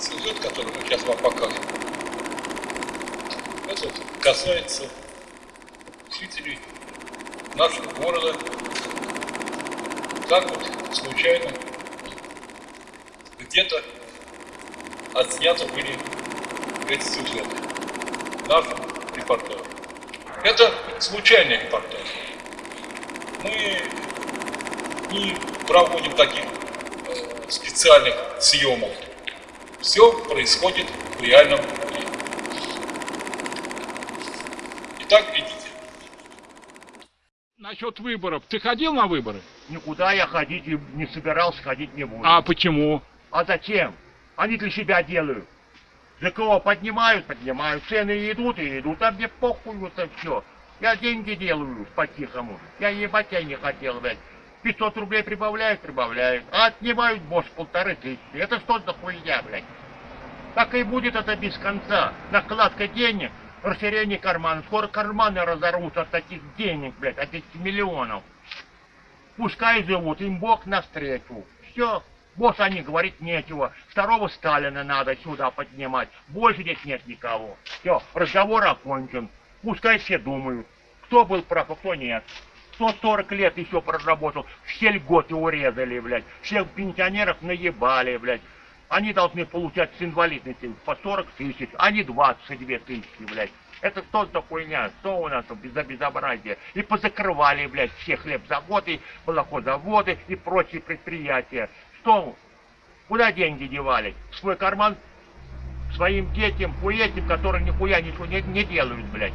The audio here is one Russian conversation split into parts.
сюжет, который мы сейчас вам покажем, это вот касается жителей нашего города. Так вот случайно где-то отсняты были эти сюжеты нашим репортажем. Это случайный репортаж. Мы не проводим таких э, специальных съемок. Все происходит в реальном времени. Итак, видите. Насчет выборов. Ты ходил на выборы? Никуда я ходить и не собирался, ходить не буду. А почему? А зачем? Они для себя делают. За кого поднимают, поднимают. Цены идут и идут, а мне похуй вот это все. Я деньги делаю по-тихому. Я ебать я не хотел, блядь. 500 рублей прибавляют, прибавляют. А отнимают, босс, полторы тысячи. Это что за хуйня, блядь? Так и будет это без конца. Накладка денег, расширение кармана. Скоро карманы разорвут от таких денег, блядь, от этих миллионов. Пускай живут, им Бог навстречу. Все. Босс они говорить нечего. Второго Сталина надо сюда поднимать. Больше здесь нет никого. Все, разговор окончен. Пускай все думают, кто был прав, а кто нет. Кто 40 лет еще проработал, все льготы урезали, блядь. Всех пенсионеров наебали, блядь. Они должны получать с инвалидностью по 40 тысяч, а не 22 тысячи, блядь. Это что за хуйня? Что у нас тут за безобразие? И позакрывали, блядь, все хлебзаводы, молокозаводы и прочие предприятия. Что? Куда деньги девали? В свой карман? Своим детям, хуетям, которые нихуя ничего не, не делают, блядь.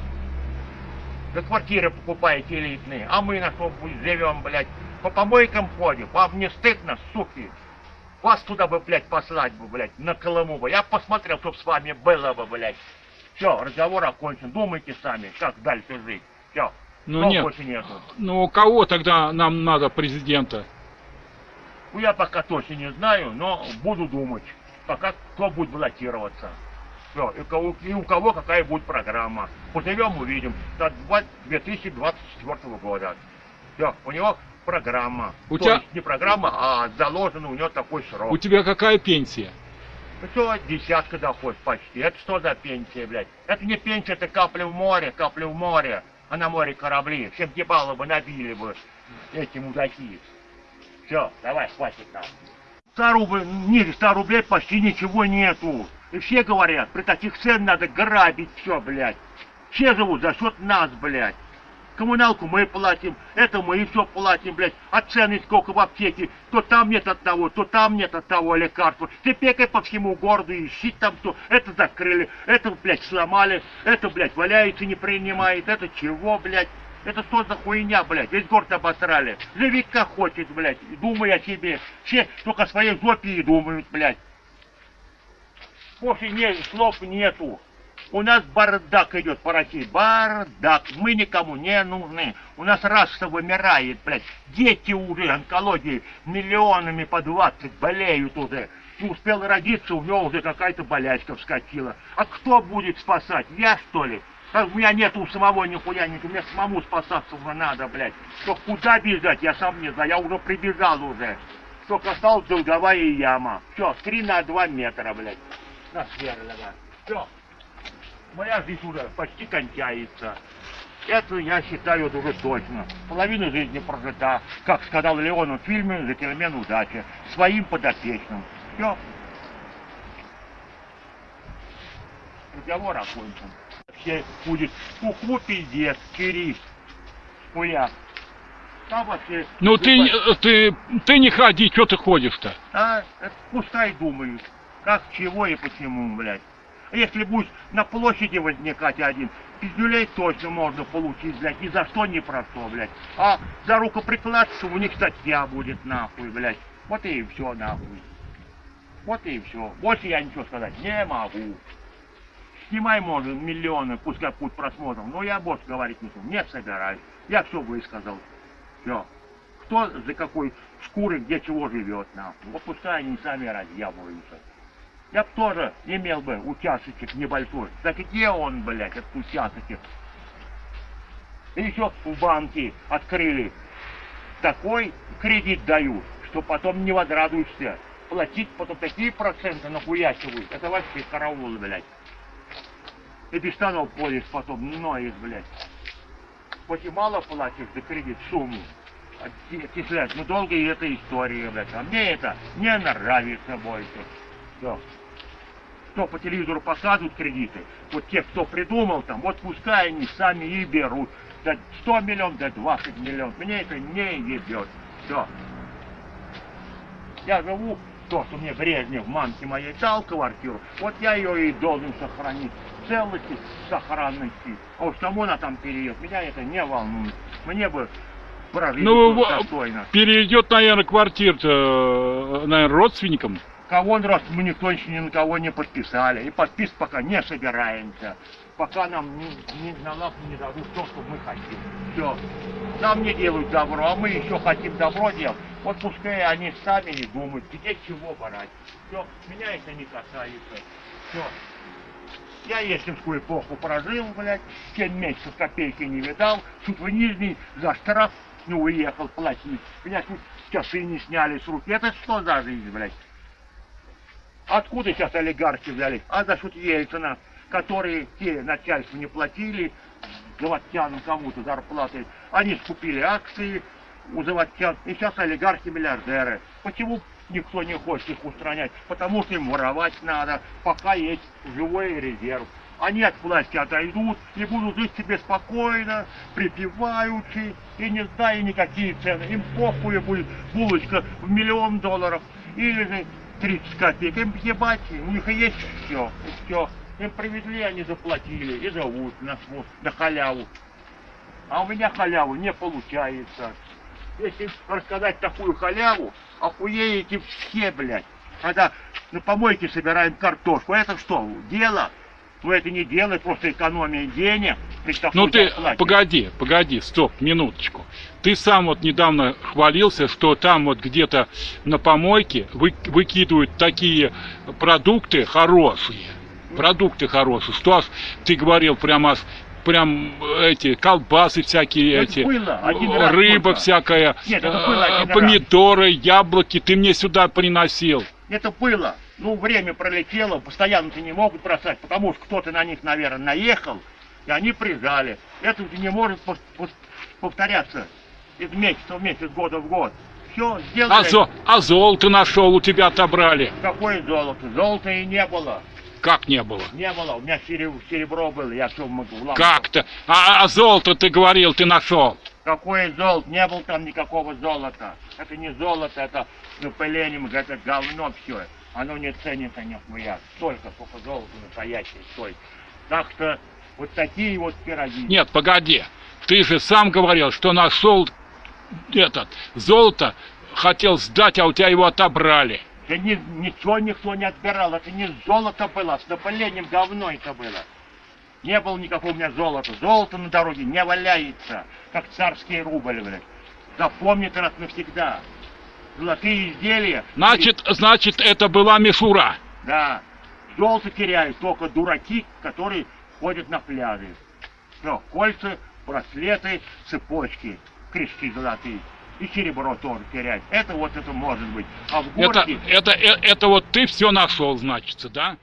За квартиры покупаете элитные, а мы на что живем, блядь? По помойкам ходим, вам не стыдно, суки? Вас туда бы, блядь, послать бы, блядь, на Колыму бы. Я посмотрел, чтоб с вами было бы, блядь. Все, разговор окончен. Думайте сами, как дальше жить. Все. Ну нет. больше нету. Ну кого тогда нам надо президента? Ну, я пока точно не знаю, но буду думать. Пока кто будет баллотироваться. Все, и, кого, и у кого какая будет программа. Поживем, увидим. До 2024 года. Все, у него программа. У То тебя- есть не программа, а заложен у него такой срок. У тебя какая пенсия? Что, десятка доход почти. Это что за пенсия, блядь? Это не пенсия, это капля в море, капля в море. А на море корабли. Всем ебало бы набили бы эти мудаки. Все, давай, хватит нам. 100 рублей, не, 100 рублей почти ничего нету. И все говорят, при таких ценах надо грабить все, блядь. Все живут за счет нас, блядь. Коммуналку мы платим, это мы и все платим, блядь. А цены сколько в аптеке, то там нет одного, то там нет от того лекарства. Ты пекай по всему городу, ищи там что. Это закрыли, это, блядь, сломали, это, блядь, валяется, не принимает, это чего, блядь. Это что за хуйня, блядь? Весь город обосрали. Живи как хочет, блядь. и Думай о себе. Все только о своей жопе и думают, блядь. Больше не, слов нету. У нас бардак идет по России. Бардак. Мы никому не нужны. У нас раса вымирает, блядь. Дети уже онкологии миллионами по 20 болеют уже. Не успел родиться, у него уже какая-то болячка вскочила. А кто будет спасать? Я, что ли? А у меня нет у самого нихуя, нет. Мне самому спасаться уже надо, блядь. Что куда бежать, я сам не знаю. Я уже прибежал уже. Только осталась долговая яма. Все, 3 на 2 метра, блядь. Насверлено. Все. Моя жизнь уже почти кончается. Это я считаю это уже точно. Половина жизни прожита, как сказал Леон в фильме «Джентльмен удачи», своим подопечным. Все. Разговор окончен. Все будет куку пиздец, кирис, хуя. Там вообще... Ну ты, ты, ты не ходи, что ты ходишь-то? А, пускай думают, как, чего и почему, блядь. Если будешь на площади возникать один, пиздюлей точно можно получить, блядь, ни за что, ни про что, блядь. А за рукоприкладство у них статья будет, нахуй, блядь. Вот и все, нахуй. Вот и все. Больше я ничего сказать не могу. Снимай, может, миллионы, пускай путь просмотров, но я больше говорить не буду, не собираюсь. Я все высказал. Все. Кто за какой шкуры, где чего живет, нахуй. Вот пускай они сами разъябываются. Я бы тоже имел бы участочек небольшой. Так где он, блядь, этот участочек? И еще в банке открыли. Такой кредит дают, что потом не возрадуешься. платить, потом такие проценты нахуячивают. Это вообще караул, блядь. И без штанов ходишь потом, ноешь, блядь. Хоть и мало платишь за кредит сумму, отчислять, ну долго и эта история, блядь. А мне это не нравится больше. Все. Что по телевизору показывают кредиты, вот те, кто придумал там, вот пускай они сами и берут. Да 100 миллионов, да 20 миллионов. Мне это не ебет. Все. Я живу, то, что мне Брежнев, мамке моей дал квартиру, вот я ее и должен сохранить целости, сохранности. А уж кому она там переедет, меня это не волнует. Мне бы прожить Ну, достойно. Перейдет, наверное, квартир-то, наверное, родственникам. Кого он раз, мы никто еще ни на кого не подписали. И подпис пока не собираемся. Пока нам ни, ни на лапу не дадут то, что мы хотим. Все. Нам не делают добро, а мы еще хотим добро делать. Вот пускай они сами не думают, где чего брать. Все, меня это не касается. Все. Я ельцинскую эпоху прожил, блядь, 7 месяцев копейки не видал, тут в Нижний за штраф не уехал платить. Меня тут часы не сняли с рук. Это что за жизнь, блядь? Откуда сейчас олигархи взялись? А за счет Ельцина, которые те начальству не платили, заводчанам кому-то зарплаты. Они скупили акции у заводчан, и сейчас олигархи миллиардеры. Почему никто не хочет их устранять? Потому что им воровать надо, пока есть живой резерв. Они от власти отойдут и будут жить себе спокойно, припеваючи, и не зная никакие цены. Им похуй будет булочка в миллион долларов или же 30 копеек. Им ебать, у них есть все, все. Им привезли, они заплатили и живут на, на халяву. А у меня халяву не получается. Если рассказать такую халяву, охуеете все, блядь. Когда на помойке собираем картошку, это что, дело? Ну это не дело, это просто экономия денег. Ну ты, зарплате. погоди, погоди, стоп, минуточку. Ты сам вот недавно хвалился, что там вот где-то на помойке вы, выкидывают такие продукты хорошие. Продукты хорошие. Что аж ты говорил прямо аж прям эти колбасы всякие Это эти, было рыба только. всякая, Нет, это э, было раз. помидоры, яблоки, ты мне сюда приносил. Это было. Ну, время пролетело, постоянно-то не могут бросать, потому что кто-то на них, наверное, наехал, и они прижали. Это не может пов- пов- повторяться из месяца в месяц, года в год. Все, сделали. А, зо- а золото нашел, у тебя отобрали. Какое золото? Золота и не было. Как не было? Не было. У меня серебро, было, я все могу. Как-то. А, а золото ты говорил, ты нашел. Какое золото? Не было там никакого золота. Это не золото, это напылением, это говно все. Оно не ценится нихуя. Столько, сколько золота настоящее стоит. Так что вот такие вот пироги. Нет, погоди. Ты же сам говорил, что нашел этот золото, хотел сдать, а у тебя его отобрали. Да ни- ничего никто не отбирал. Это не золото было, с напылением говно это было. Не было никакого у меня золота. Золото на дороге не валяется, как царский рубль, блядь. Запомни это раз навсегда. Золотые изделия. Значит, значит, это была мишура. Да. Золото теряют только дураки, которые ходят на пляжи. Все, кольца, браслеты, цепочки, крестки золотые. И серебро тоже теряют. Это вот это может быть. А в Это, городе... это, э- это вот ты все нашел, значится, да?